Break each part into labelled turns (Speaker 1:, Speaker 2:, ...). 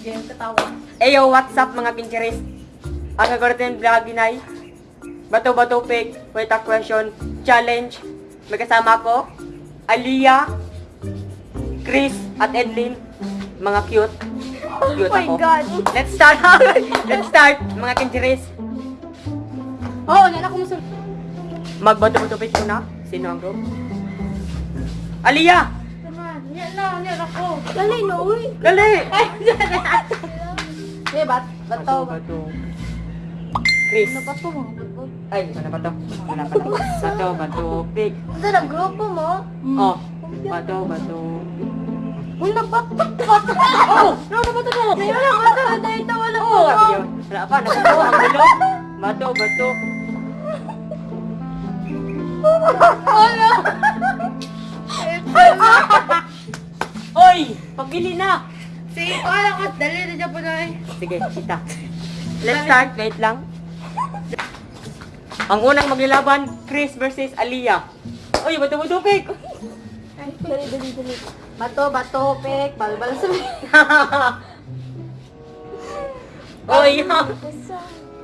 Speaker 1: Game katawa.
Speaker 2: Eyo, what's up mga pincheres? Ang gagawin vlog inay. Bato bato pick, wait a question, challenge. May kasama ko, Aliyah, Chris, at Edlin. Mga cute. Cute
Speaker 1: Oh my
Speaker 2: ako.
Speaker 1: God.
Speaker 2: Let's start. Let's start, mga pincheres.
Speaker 1: Oo, oh, nana ko musul.
Speaker 2: Magbato bato pick muna. Sino ang go? Aliyah!
Speaker 1: Ako. Dali, no, uy.
Speaker 2: Dali!
Speaker 1: Eh, bat, bato.
Speaker 2: bato. Chris.
Speaker 1: Ano ba to?
Speaker 2: Ay, ano ba to? Wala pa na. Bato, bato, pick.
Speaker 1: Ito na, grupo mo.
Speaker 2: Oh, bato, bato.
Speaker 1: Wala, bato, bato. Oh, ano ba to? Wala, bato. Dahil ito, wala ko.
Speaker 2: Oh, Wala pa, nakuha ang gulo. Bato, bato.
Speaker 1: Wala.
Speaker 2: Oy, pagili na.
Speaker 1: Sige, wala ka. Dali na dyan po na eh.
Speaker 2: Sige, kita. Let's start. Wait lang. Ang unang maglalaban, Chris versus Aliyah. Oy, bato, bato, pick.
Speaker 1: Ay, dali, dali, dali. Bato, bato, pek, balbal sa
Speaker 2: Oy,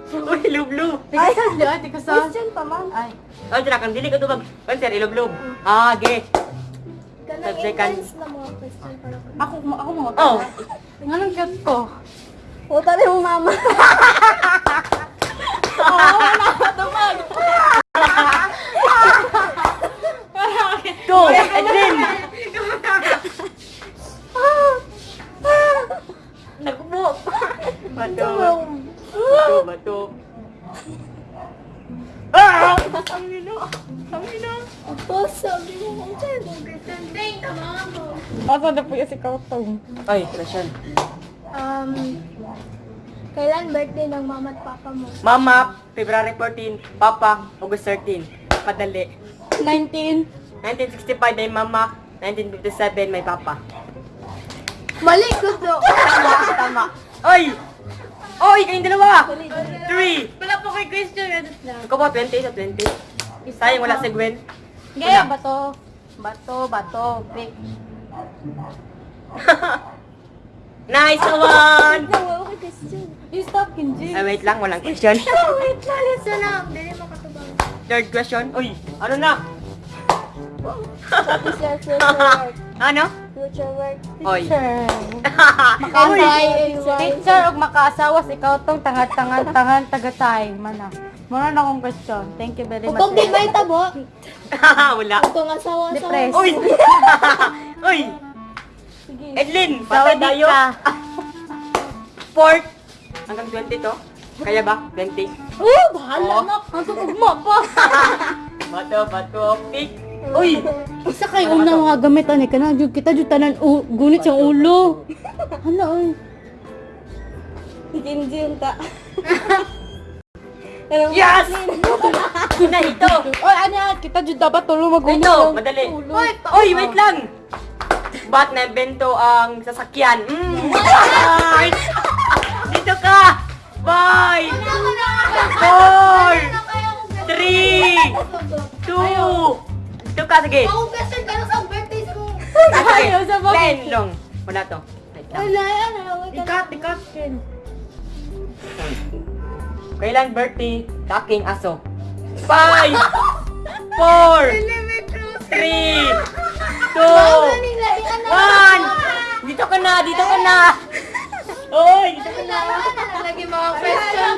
Speaker 2: Uy, lublo.
Speaker 1: Ay, di ay, tika sa. Question pa man. Ay.
Speaker 2: Oy, tira kang dili ka tubag. Panser, ilublob. Ah, ge.
Speaker 3: Kanang intense na mga question para ko.
Speaker 1: Ako, ako mga
Speaker 2: Oh.
Speaker 1: Anong cute ko?
Speaker 3: Puta rin mo mama.
Speaker 1: Oo, wala ka tumag.
Speaker 2: Go, Edwin. Nagbo. Bato. Bato, bato. Ah! Ang ino. Ang ino.
Speaker 3: Tapos sabi mo, ang tayo mo, pretending, tama mo.
Speaker 1: Asa na po yung si Kautong?
Speaker 2: Ay, question.
Speaker 3: Um, kailan birthday ng mama at papa mo?
Speaker 2: Mama, February 14. Papa, August 13. Padali.
Speaker 1: 19.
Speaker 2: 1965 may mama. 1957 may papa.
Speaker 3: Mali ko to.
Speaker 2: Tama, tama. Oy! Oy, kayong dalawa! 3.
Speaker 3: Wala po kay question. Ano na?
Speaker 2: Ikaw ba, 20 sa 20? Sayang wala si Gwen.
Speaker 1: Gaya, bato. Bato, bato, pick.
Speaker 2: Nice one!
Speaker 3: Wala ko kay question.
Speaker 1: You stop, Kinji.
Speaker 2: Ay, wait lang, walang question.
Speaker 3: Wait lang, listen na. Dili makatubang.
Speaker 2: Third question. Uy, ano na?
Speaker 3: What is your future work?
Speaker 2: Ano?
Speaker 3: Future work.
Speaker 2: Oy.
Speaker 1: Teacher.
Speaker 2: Uy!
Speaker 1: Makasay. Teacher, og makaasawas, ikaw tong tangan-tangan, tangan, tagatay. Mana. Muna na akong question. Thank you very much.
Speaker 3: Kung di ba itabo?
Speaker 2: wala.
Speaker 3: Kung asawa asawa.
Speaker 1: Depressed.
Speaker 2: Uy! Uy!
Speaker 3: Sige.
Speaker 2: Edlin, patay tayo. Fourth. Hanggang 20 to. Kaya ba? 20.
Speaker 1: Oh, bahala
Speaker 2: Oh.
Speaker 1: na. Ang tutugma pa.
Speaker 2: Bato, bato, pick. Uy!
Speaker 1: Isa kay una mga gamit ani kana jud kita jud tanan u, gunit siyang ulo. Hala oy.
Speaker 3: Hindi yung ta.
Speaker 2: Yes! na ito!
Speaker 1: Oy ano kita jud dapat tulo magunit.
Speaker 2: Ito,
Speaker 1: ng
Speaker 2: madali.
Speaker 1: ulo.
Speaker 2: Uy, wait lang! Ba't na-bento ang sasakyan? Mm. Bye! Dito ka! Bye! Four! Three! Two! Dito ka, sige.
Speaker 3: Ako question ka lang sa birthday ko.
Speaker 1: Ayaw sa bakit?
Speaker 2: Ten long. Wala to. Wait lang.
Speaker 3: Wala yan. Wala
Speaker 1: Ikat, ikat.
Speaker 2: Kailan birthday? Taking aso. Five! Four! Three! Two! One! Dito ka na! Dito ka na! Oy! Dito ka na!
Speaker 3: Lagi mga question.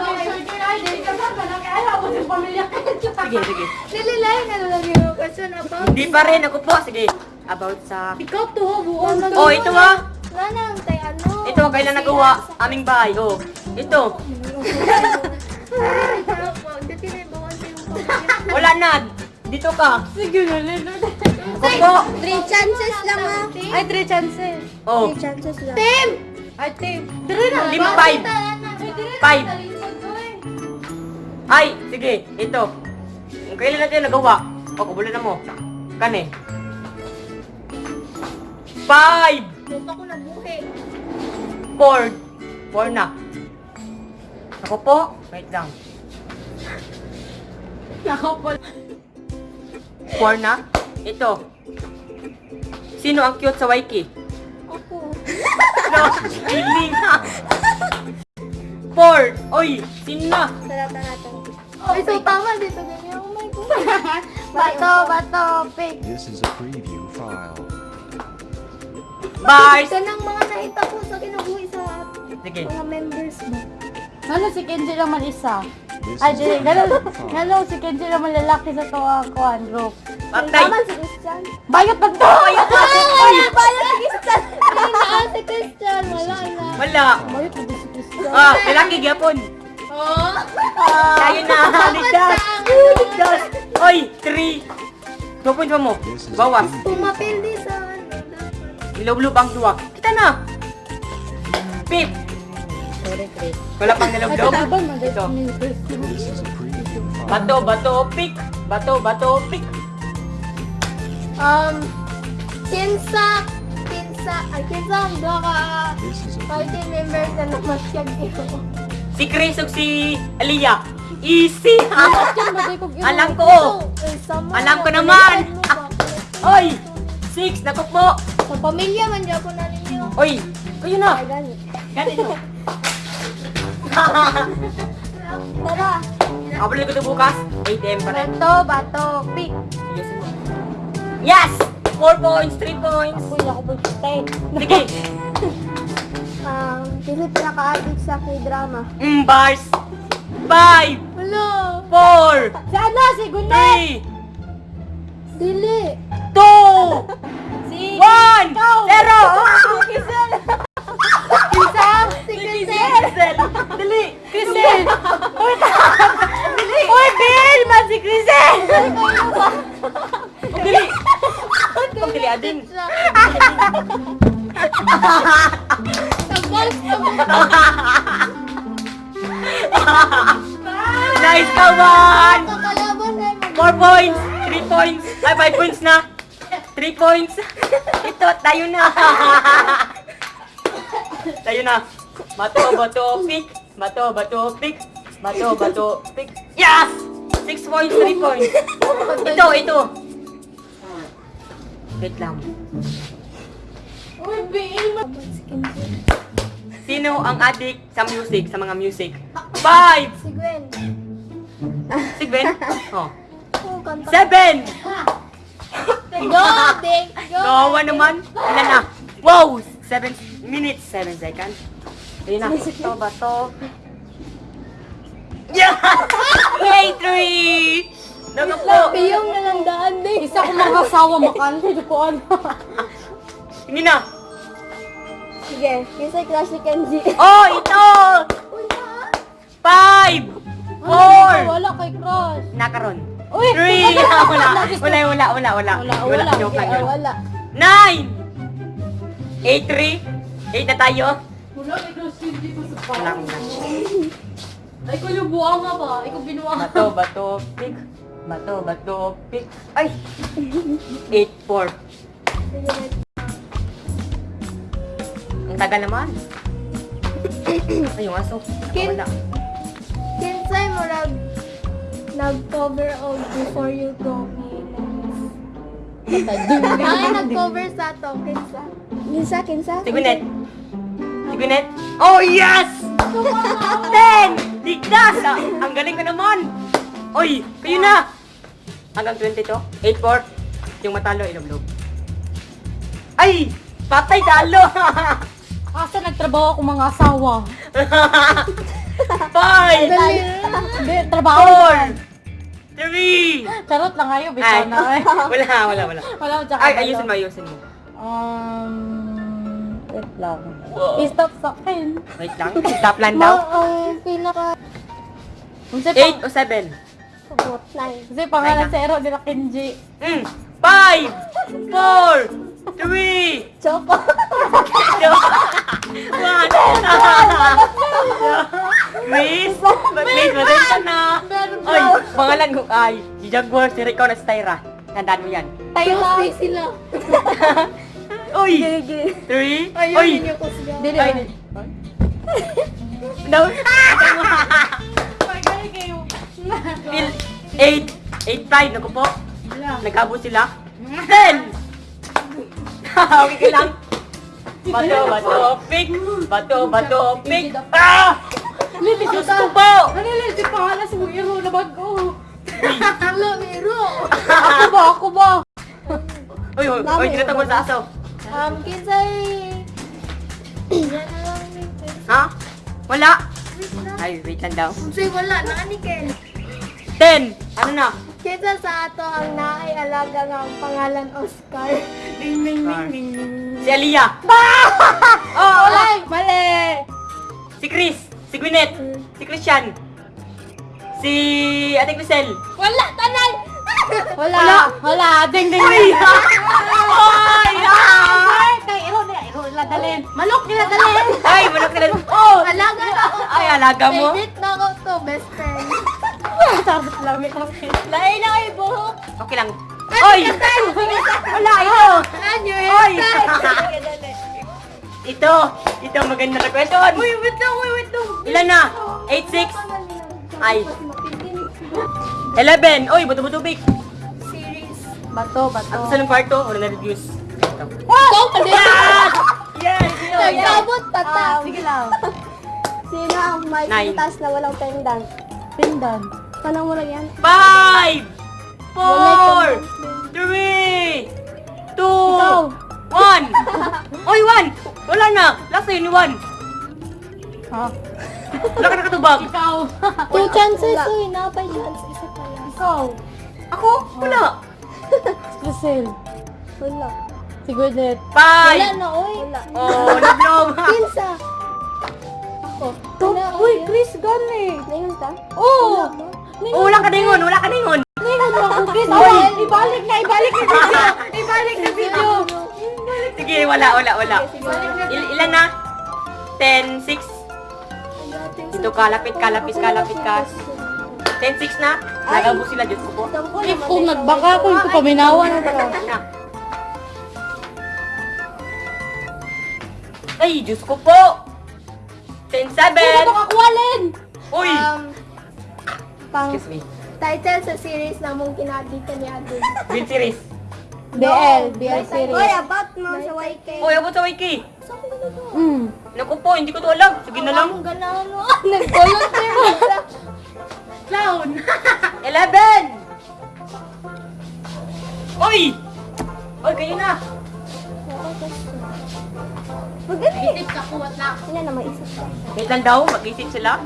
Speaker 2: Sige, sige.
Speaker 3: Nililay na lagi mga question about.
Speaker 2: Hindi pa rin. Ako po. Sige. About sa...
Speaker 1: Ikaw to, buon na.
Speaker 2: Oh, ito ah.
Speaker 3: Wala nang tay ano.
Speaker 2: Ito kailan nagawa. Aming bahay. Oh. Ito. Wala na. Dito ka.
Speaker 1: Sige na, Lena.
Speaker 2: Ako po.
Speaker 3: Three chances lang ah.
Speaker 1: Ay, three chances.
Speaker 2: Oh.
Speaker 3: Three chances lang. Tim!
Speaker 1: Ay, te. Dire na.
Speaker 2: Lima, five. Five. Ay, sige. Ito. Kailan natin nagawa. O, kubulan na mo. Kane. Five.
Speaker 3: Lupa ko nabuhi.
Speaker 2: Four. Four na. Ako po. Wait lang.
Speaker 1: Ako po.
Speaker 2: Four na. Ito. Sino ang cute sa Waiki? No. Feeling. Four. Oy, sino na?
Speaker 3: Sarap na natin. Ay, so tama dito. Ganyan. Oh my God.
Speaker 1: Bato, bato, pig.
Speaker 4: This is a preview file.
Speaker 2: Bars.
Speaker 3: Ito ng mga nakita ko sa kinukuha sa
Speaker 2: Sige.
Speaker 3: mga members mo.
Speaker 1: Ano si Kenji naman isa? Ay,
Speaker 4: a
Speaker 1: ganun, ganun, si Kenji naman lalaki sa to ang kuhan group.
Speaker 2: Patay.
Speaker 3: Tama si Christian.
Speaker 1: Bayot ba to?
Speaker 3: Ay, wala pala si Christian. Naa si Christian. Wala na.
Speaker 2: Wala.
Speaker 1: Bayot ba si Christian?
Speaker 2: Ah, lalaki gyapon.
Speaker 3: Oh.
Speaker 2: Tayo na. Ligdas. Ligdas. Oy, three. Points pa mo. Bawas.
Speaker 3: Pumapildi sa ano.
Speaker 2: Ilublob ang duwa. Kita na. Pip. Wala pang
Speaker 1: man
Speaker 2: Ito. Bato, bato, pick. Bato, bato, pick.
Speaker 3: Um, kinsa, kinsa, ay kinsa ang doon ka party members na namasyag ito.
Speaker 2: Si Chris ug si Aliyah. Easy. Alam ko. Alam ko
Speaker 3: na,
Speaker 2: naman.
Speaker 3: mo?
Speaker 2: Oy, six. Nakukmo.
Speaker 3: Sa pamilya man dyan ko na ninyo.
Speaker 2: Oy, kayo na.
Speaker 3: Ay, gani.
Speaker 2: Ganito.
Speaker 3: Tara.
Speaker 2: Abulin ko ito bukas. 8 a.m. pa rin.
Speaker 1: Bato, bato.
Speaker 2: Ayusin mo. Yes! 4 points, 3 points.
Speaker 1: Uy, ako po stay.
Speaker 2: Sige.
Speaker 3: Um, sino pinaka-addict sa k-drama?
Speaker 2: Mm, bars. 5,
Speaker 3: Wala.
Speaker 2: 4,
Speaker 1: Si ano? Si Gunay!
Speaker 2: 3,
Speaker 3: Dili.
Speaker 2: 2,
Speaker 1: Si...
Speaker 2: 1,
Speaker 1: Ikaw.
Speaker 2: 0! Crisel! Dali!
Speaker 1: Crisel! Uy, Uy, Bill! Man si Crisel!
Speaker 2: Dali! Dali,
Speaker 3: sa mga.
Speaker 2: Nice ka, one! 4 points, 3 points, ay 5 points na. 3 points. Ito, tayo na. tayo na. Bato, bato, pick. Bato, bato, pick. Bato, bato, pick. Yes! 6 points, 3 points. Ito, ito. Wait lang.
Speaker 1: Uy, Bill!
Speaker 2: Sino ang addict sa music, sa mga music? 5!
Speaker 3: Si Gwen.
Speaker 2: Si Gwen? Oh.
Speaker 3: Oh.
Speaker 2: 7!
Speaker 3: Go, Ding. Go.
Speaker 2: Kawawa naman. Ilan na? Wow! 7 minutes, 7 seconds. Ayun na.
Speaker 1: Bato, bato.
Speaker 2: Yeah! Hey, three! Naga po!
Speaker 3: Piyong na lang daan, Ding.
Speaker 1: Isa ko mga asawa makanti ko ano.
Speaker 2: Hindi na.
Speaker 3: Sige, yung sa class ni Kenji.
Speaker 2: Oh, ito! Five!
Speaker 1: Four! Wala kay Crush.
Speaker 2: Nakaroon.
Speaker 1: Uy!
Speaker 2: Three! wala, wala, wala, wala, wala, wala.
Speaker 1: Wala, wala.
Speaker 2: Joke lang yun. Nine! Eight, three. Eight na tayo.
Speaker 1: Ko
Speaker 2: Wala akong lunch.
Speaker 1: Ay, ko yung buwang nga ba? Ikaw binuwang.
Speaker 2: Bato, bato, pick. Bato, bato, pick. Ay! Eight, four.
Speaker 3: Sige, next.
Speaker 2: Ang tagal naman. Ay, yung aso.
Speaker 3: Kin-
Speaker 2: Wala.
Speaker 3: Kinsay mo nag nag-cover of Before You Go Me. Ay, nag-cover sa to. Kinsa. Kinsa, kinsa?
Speaker 2: Si Gwyneth. Oh, yes! Ten! Ligtas! Ah, ang galing ko naman! Oy, kayo na! Hanggang 20 to? 8-4. Yung matalo, ilog-log. Ay! Patay talo!
Speaker 1: Asa nagtrabaho ako mga asawa?
Speaker 2: Five!
Speaker 1: Hindi, trabaho.
Speaker 2: Four! Three!
Speaker 1: Charot lang
Speaker 2: Ay,
Speaker 1: bitaw na. Ay,
Speaker 2: wala, wala, wala.
Speaker 1: wala tsaka.
Speaker 2: Ay, ayusin mo, ayusin mo.
Speaker 1: Um, wait lang.
Speaker 2: Wow.
Speaker 1: I-stop sa akin.
Speaker 2: Wait lang, top line
Speaker 3: Ma,
Speaker 2: daw.
Speaker 3: ang pinaka
Speaker 1: Kasi,
Speaker 2: Eight o seven?
Speaker 3: sugot nine.
Speaker 1: kasi pangalan
Speaker 2: Nine
Speaker 1: sa Ero nila Kenji.
Speaker 2: Mm. Five! Four! Three!
Speaker 3: Choco.
Speaker 2: One! Mo rin ka na! Ay, pangalan ko ay si Jaguar, si Rico, na si Tyra. Tandaan mo yan.
Speaker 3: Tayo sila.
Speaker 2: Uy!
Speaker 3: Gigi.
Speaker 2: Three!
Speaker 3: Ayun,
Speaker 2: Uy!
Speaker 3: yun yung kusga.
Speaker 1: Dili
Speaker 2: Ay,
Speaker 1: ba?
Speaker 2: No!
Speaker 1: Pagkali kayo.
Speaker 2: Till eight! Eight five, naku po. Nag-abot sila. Ten! okay ka lang. Bato, bato, pick! Bato, bato, pick! Ah!
Speaker 1: Lilis
Speaker 2: Diyos
Speaker 1: ka.
Speaker 2: ko po!
Speaker 1: Ano lilis yung pangalan sa hero na bago?
Speaker 3: Hello, Miro.
Speaker 1: Ako ba? Ako ba?
Speaker 2: Uy, uy, uy, tinatagol sa aso.
Speaker 3: Um, kinsay... Yan na lang ni
Speaker 2: Ha? Wala?
Speaker 3: Wait na.
Speaker 2: Ay, wait lang daw.
Speaker 3: Kinsay wala na ni Ken.
Speaker 2: Ten! Ano na?
Speaker 3: Kinsa sa ato ang naay alaga nga ang pangalan Oscar.
Speaker 1: Ding, ding, ding, ding, ding.
Speaker 2: Si Aliyah!
Speaker 1: Oh, mali! Mali!
Speaker 2: Si Chris! Si Gwyneth! Si Christian! Si Ate Crisel!
Speaker 3: Wala, tanay!
Speaker 1: Wala!
Speaker 2: Wala.
Speaker 1: Wala! Ding, ding, ding!
Speaker 2: Ah!
Speaker 1: Ay, kay iro nila, iro nila dalhin. Manok nila dalhin.
Speaker 2: Ay, manok nila. Oh!
Speaker 3: Alaga na ako.
Speaker 2: Ay, alaga mo.
Speaker 3: Favorite na ako to, best friend.
Speaker 1: Lang may kapit.
Speaker 3: Lain na kayo buhok.
Speaker 2: Okay lang. Oy! Wala, ito!
Speaker 3: Ano your
Speaker 2: Oy! Ito! Ito, maganda na kwenton!
Speaker 3: Uy, wait lang, uy, wait lang.
Speaker 2: Ilan na? 8-6? Ay. 11! Oy, buto-buto big!
Speaker 1: Bato, bato.
Speaker 2: At sa ng kwarto, wala na reviews.
Speaker 3: Wow!
Speaker 2: Yes! Yes!
Speaker 3: Nagkabot pa ta.
Speaker 1: Ah, sige lang.
Speaker 3: Sino ang may
Speaker 2: Nine.
Speaker 3: pintas na walang pendant?
Speaker 1: Pindan.
Speaker 3: Tanong mo lang yan.
Speaker 2: Five! Four! Three! Two!
Speaker 1: Ikaw.
Speaker 2: One! Oy, one! Wala na! Last na yun, one!
Speaker 1: Ha?
Speaker 2: Wala ka nakatubag!
Speaker 1: Ikaw.
Speaker 3: Two chances, uy. Napay chance. Isa pa lang.
Speaker 1: Ikaw.
Speaker 2: Ako? Wala!
Speaker 1: Crisel.
Speaker 3: Wala.
Speaker 1: Si Gwyneth.
Speaker 3: Pay!
Speaker 2: Wala
Speaker 3: na, oy. Wala.
Speaker 2: Oh, nablog.
Speaker 3: Kinsa. Ako. Top.
Speaker 1: Uy, Chris Gane.
Speaker 3: Ningon eh. ta? Oh!
Speaker 1: Oo.
Speaker 2: Oh, wala ka ningon. Wala ka ningon.
Speaker 1: Ningon mo ako, Chris. Oh, oy, ibalik na, ibalik na video. Ibalik na video.
Speaker 2: Sige, wala, wala, wala. Il ilan na? 10, 6. Dito, kalapit, kalapit, kalapit, kalapit. 10-6 na? Nagabo sila, Diyos ko po.
Speaker 1: If kung nagbangka ko, hindi ko paminawa
Speaker 2: na pala. Ay, Diyos ko po!
Speaker 1: 10-7!
Speaker 2: Hindi
Speaker 1: ko kakuwalin!
Speaker 2: Uy!
Speaker 3: Um, pang
Speaker 2: Excuse me.
Speaker 3: Title sa series na mong kinadita ni Adin.
Speaker 2: Bill series.
Speaker 1: BL, BL series.
Speaker 3: Uy, about mo sa YK.
Speaker 2: Uy, about sa YK.
Speaker 3: Saan ko na to?
Speaker 1: Mm.
Speaker 2: Naku po, hindi ko to alam. Sige na lang.
Speaker 3: Ang gano'n. Nag-volunteer mo.
Speaker 1: Clown.
Speaker 2: Eleven! Uy! Uy, kayo na.
Speaker 1: Tip ka, kuwat na.
Speaker 3: Ilan na may isa pa.
Speaker 2: Wait lang daw, mag-isip sila.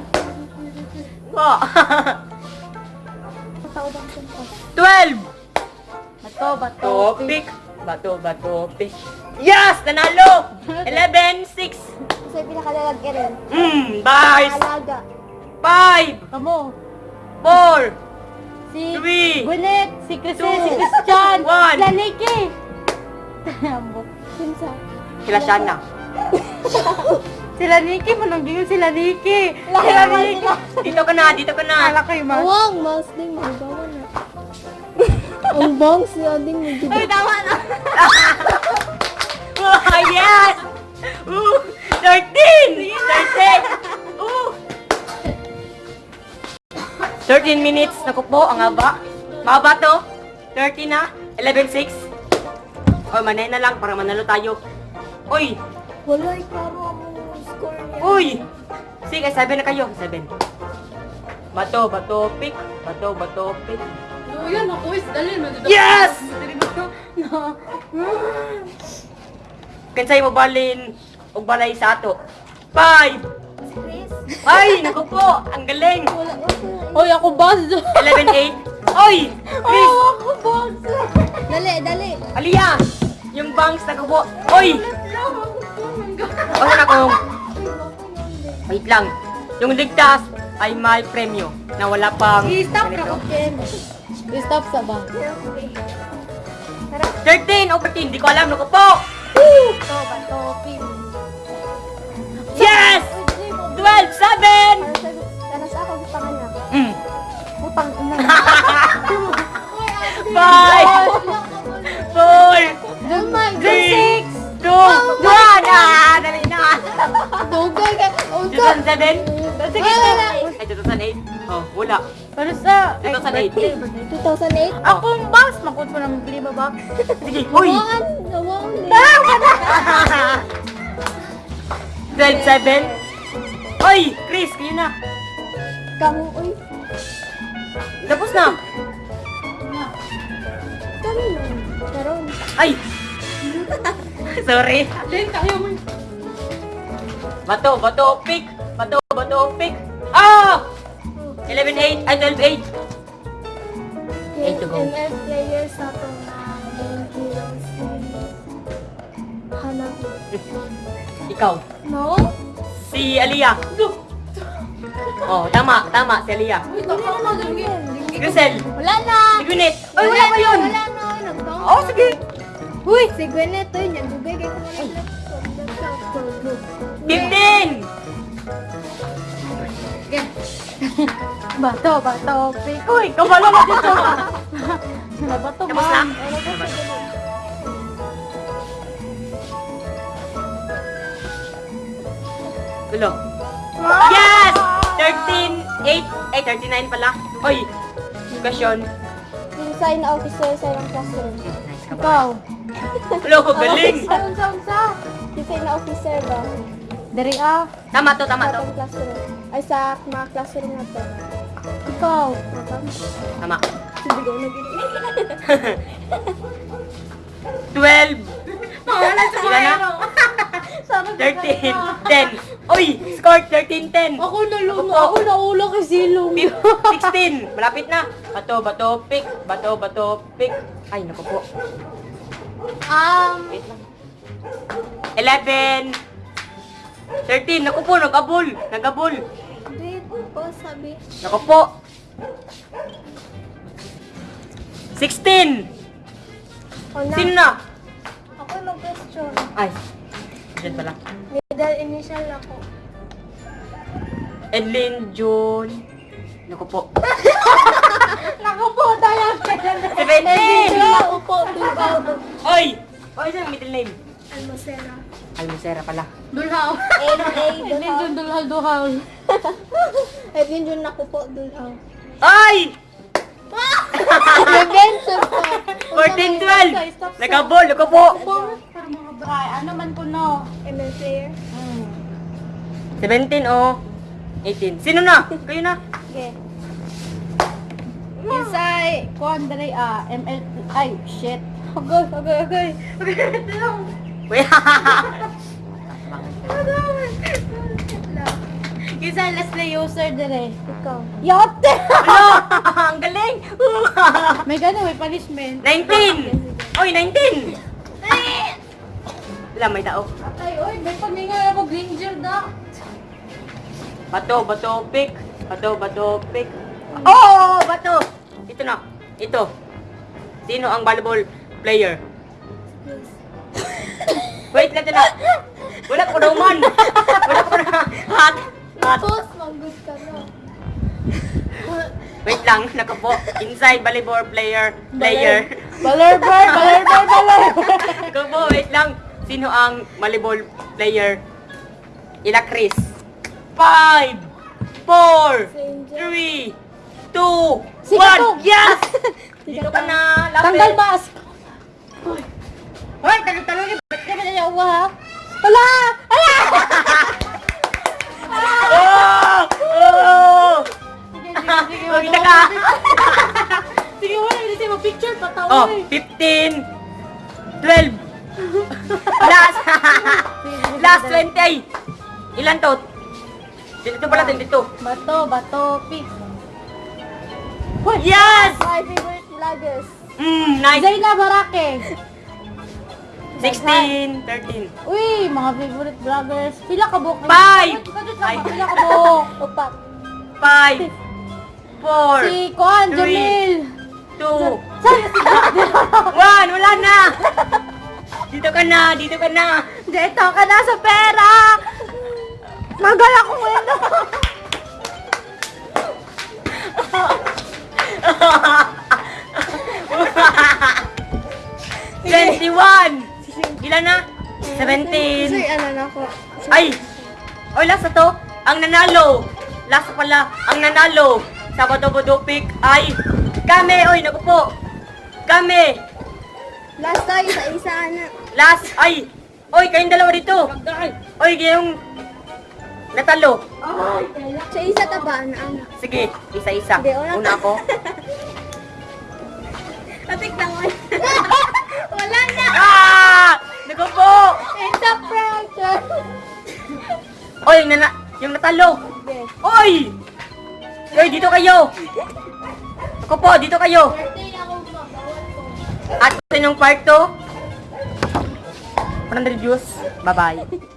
Speaker 3: Suntas.
Speaker 2: Twelve!
Speaker 1: Bato, bato.
Speaker 2: Topic. Bato, bato, pick. Yes! Nanalo! Eleven, six.
Speaker 3: Yung pinakalalag Eren.
Speaker 2: Hmm, bars.
Speaker 3: Alaga.
Speaker 2: Five,
Speaker 1: Kamo.
Speaker 2: Four,
Speaker 1: Si
Speaker 2: Three.
Speaker 1: Gwyneth, si
Speaker 2: Two.
Speaker 1: si Christian,
Speaker 2: One.
Speaker 1: sila Nikki. Ambok.
Speaker 3: Kinsa.
Speaker 2: sila Shana.
Speaker 1: Sila Nikki, manong yun sila Nikki. Sila Nikki.
Speaker 2: Dito ka na, dito ka na.
Speaker 1: Ala kayo, mas.
Speaker 3: Awang, mas ding magawa na. Ang bang siya ding
Speaker 1: Ay, tama na.
Speaker 2: Oh, yes! Ooh, 13 minutes. Naku po, ang haba. Mahaba to. 30 na. 11.6. O, manay na lang para manalo tayo. Uy!
Speaker 3: Wala, klaro ang score niya.
Speaker 2: Uy! Sige, 7 na kayo. 7. Bato, bato, pick. Bato, bato, pick.
Speaker 1: Oh, yan, ako is dalhin.
Speaker 2: Yes!
Speaker 1: No.
Speaker 2: Kansay mo balin og balay sa ato. 5! Ay, naku po, ang galing.
Speaker 1: Oy, ako boss.
Speaker 2: 11.8. Oy! Chris!
Speaker 1: Oh, ako boss.
Speaker 3: Dali, dali.
Speaker 2: Aliyah! Yung bangs na po. Oy! Ano na kung... Wait lang. Yung ligtas ay may premyo na wala pang...
Speaker 1: I-stop
Speaker 2: ganito.
Speaker 1: ko, Ken. I-stop sa ba?
Speaker 2: 13 o 14, di ko alam. Naku po!
Speaker 3: Pin.
Speaker 2: Yes! 12, 7!
Speaker 3: Kana sa ako panganak.
Speaker 2: Mm.
Speaker 1: Putang ina.
Speaker 2: 5, 4,
Speaker 3: Oh my
Speaker 2: 3, 2, 1! Ah, dali na!
Speaker 3: Dugay ka. Oh,
Speaker 2: 2007?
Speaker 1: Sige,
Speaker 3: Wala.
Speaker 2: Ay, 2008? Oh, wala.
Speaker 1: Pero sa...
Speaker 2: 2008.
Speaker 3: 2008.
Speaker 1: Akong boss, makot mo ng bili ba?
Speaker 2: Sige, uy!
Speaker 3: Nawaan. Nawaan.
Speaker 2: 12-7. Oy, Chris, kayo na.
Speaker 3: Kamu, uy.
Speaker 2: Tapos na.
Speaker 3: Kami na. Charon.
Speaker 2: Ay! Sorry.
Speaker 1: Then, kayo mo.
Speaker 2: Bato, bato, pick. Bato, bato, pick. Ah! 11-8, ay 12-8. Eight to go.
Speaker 3: ML player sa to na game.
Speaker 2: Ikaw.
Speaker 3: No?
Speaker 2: Si Aliyah. Oh, tama, tama, si
Speaker 1: na dali.
Speaker 2: Si Grisel.
Speaker 3: Wala na!
Speaker 2: Si Gwyneth. Ay, wala pa yun.
Speaker 3: Wala na! Nagtawag
Speaker 2: Oh, sige.
Speaker 3: Uy! Si Gwyneth, uy, nagdugay kayo ng laptop.
Speaker 2: 15!
Speaker 1: Bato, bato. Uy, kabalo mo dito. Bato,
Speaker 2: Tapos na? Tulo. Yes! 13, 8, ay 39 pala. Oy, question.
Speaker 3: Design officer sa yung classroom.
Speaker 2: Nice ka ba?
Speaker 1: Ikaw.
Speaker 2: Hello, galing.
Speaker 3: Saan, saan, saan? Design officer ba?
Speaker 1: Dari ah.
Speaker 2: Tama to, tama
Speaker 3: Sa
Speaker 2: to.
Speaker 3: classroom. Ay, sa mga classroom na to.
Speaker 1: Ikaw.
Speaker 2: Tama.
Speaker 3: Hindi ko nag
Speaker 2: 12. Ilan na? 13, 10. Oy, score 13, 10.
Speaker 1: Ako nalunod. Ako naula kay Silong.
Speaker 2: 16. Malapit na. Bato, bato, pick. Bato, bato, pick. Ay, naku po.
Speaker 3: Um,
Speaker 2: Wait lang. 11. 13. Naku po, nag-abol. Nag-abol.
Speaker 3: wait po, sabi.
Speaker 2: Naku po. 16.
Speaker 3: O na,
Speaker 2: Sino na?
Speaker 3: ako mag-question.
Speaker 2: Ay. Diyan pala.
Speaker 3: Middle initial ako.
Speaker 2: Edlin, June. Naku po.
Speaker 1: Naku po, tayo.
Speaker 2: 17.
Speaker 3: Wala, upo, dugaw.
Speaker 2: Oy! Oy, saan ang middle name?
Speaker 3: Almosera.
Speaker 2: Almosera pala.
Speaker 1: Dulhaw.
Speaker 3: A, A,
Speaker 1: Hindi
Speaker 3: dugaw.
Speaker 1: dun dulhaw, duhaw.
Speaker 3: Ay, yun yun ako po, dugaw.
Speaker 2: Ay!
Speaker 3: Adventure po.
Speaker 2: 14, 12. Nagabol, naku po.
Speaker 1: Ay, ano man ko no.
Speaker 3: ML player.
Speaker 1: Hmm.
Speaker 2: 17 o 18. Sino na? Kayo na.
Speaker 3: Okay.
Speaker 1: Isay, kuhan dari ah, ML, ay, shit. Agay, agay, agay. Agay, lang.
Speaker 2: Wait.
Speaker 1: Isay, let's play user dire.
Speaker 3: Ikaw.
Speaker 1: Yote!
Speaker 2: Ano? Ang galing.
Speaker 1: May gano'n, may punishment.
Speaker 2: 19. Oy, 19. Wala, may tao.
Speaker 1: Ay, oy, may paminga ako, Granger da.
Speaker 2: Bato, bato, pick. Bato, bato, pick. Oh, bato. Ito na. Ito. Sino ang volleyball player? Wait lang na. Wala ko daw man. Wala ko na. Hot. Hot.
Speaker 3: Tapos, mag-good ka na.
Speaker 2: Wait lang. Nakapo. Inside volleyball player. Player.
Speaker 1: Balerbar, balerbar, baler.
Speaker 2: Nakapo. Wait lang. Sino ang volleyball player? Ila Chris. Five. Four. Three. Two.
Speaker 1: Si
Speaker 2: One.
Speaker 1: Katong.
Speaker 2: Yes! Dito ka na. Lapit.
Speaker 1: Tanggal mask.
Speaker 2: Hoy, talong-talong.
Speaker 1: Ba't ka ba niya uwa ha? Wala! Wala!
Speaker 2: Oh! Oh!
Speaker 1: Sige, sige, sige.
Speaker 2: Ka.
Speaker 1: Sige, wala. Hindi siya mag-picture. Patawa
Speaker 2: Oh,
Speaker 1: eh.
Speaker 2: 15, 12, last, last 20, ay, ilan to? Dito pala, dito.
Speaker 1: Bato, bato, pick.
Speaker 2: Yes!
Speaker 3: My favorite vloggers.
Speaker 2: Mm, nice.
Speaker 1: Zayna Barake.
Speaker 2: 16, 13.
Speaker 1: Uy, mga favorite vloggers. Pila ka book?
Speaker 2: Five. Five.
Speaker 1: Pila ka book?
Speaker 3: Upat.
Speaker 2: 5, 4,
Speaker 1: Si Kuan. Jamil.
Speaker 2: 2,
Speaker 1: Saan si
Speaker 2: 1, wala na! Dito ka na, dito ka na.
Speaker 1: Dito ka na sa pera! Magal ako wala.
Speaker 2: 21! Ilan na?
Speaker 3: Uy,
Speaker 2: 17.
Speaker 3: ano na ako.
Speaker 2: Ay! Oy, last na to. Ang nanalo. Last pala. Ang nanalo. Sa Bodo-Bodo Pick ay kami. Oy, naku po. Kami.
Speaker 3: Last tayo sa isa na.
Speaker 2: Last. Ay. Oy, kayong dalawa dito. Oy, yung Natalo.
Speaker 3: Sa isa ta ba, na ano?
Speaker 2: Sige, isa-isa.
Speaker 3: Hindi, una
Speaker 2: ako.
Speaker 3: Atik lang mo. Wala na!
Speaker 2: Ah! Naku po!
Speaker 3: It's a prank!
Speaker 2: Oy, yung, nana yung natalo. Oy! Oy, dito kayo. Ako po, dito kayo. At ito yung part 2. 100 views. Bye-bye.